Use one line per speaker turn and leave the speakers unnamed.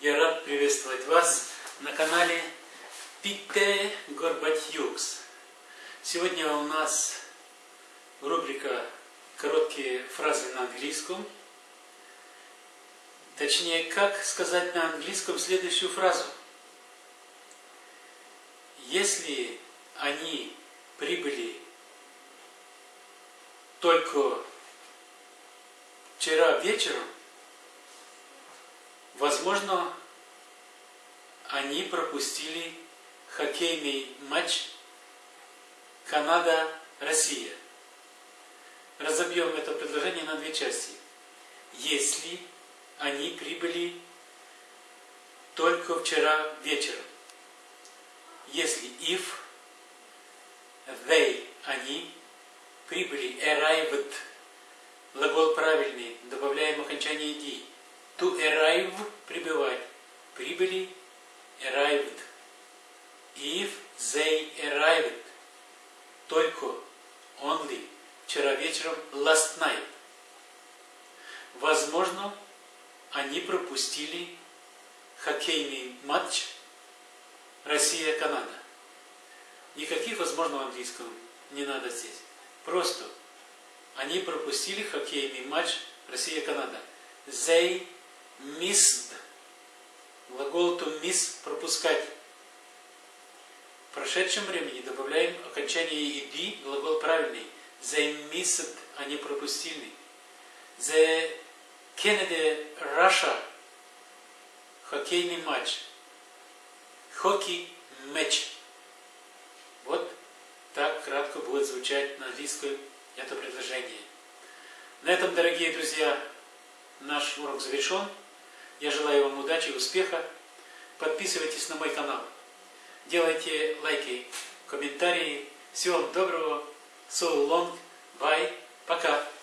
Я рад приветствовать вас на канале Пите Горбатюкс. Сегодня у нас рубрика «Короткие фразы на английском». Точнее, как сказать на английском следующую фразу. Если они прибыли только вчера вечером, возможно, они пропустили хоккейный матч Канада-Россия. Разобьем это предложение на две части. Если они прибыли только вчера вечером. Если if, they, они, прибыли, arrived, глагол правильный, добавляем окончание «ди». To arrive – прибывать. Прибыли – arrived. If they arrived – только, only, вчера вечером, last night. Возможно, они пропустили хоккейный матч Россия-Канада. Никаких возможного английского не надо здесь. Просто они пропустили хоккейный матч Россия-Канада. They missed. Глагол to miss – пропускать. В прошедшем времени добавляем окончание ed, глагол правильный. They missed, они пропустили. The Kennedy-Russia хоккейный матч. Хоккей матч. Вот так кратко будет звучать на английском это предложение. На этом, дорогие друзья, наш урок завершен. Я желаю вам удачи и успеха. Подписывайтесь на мой канал. Делайте лайки, комментарии. Всего вам доброго. So long. Bye.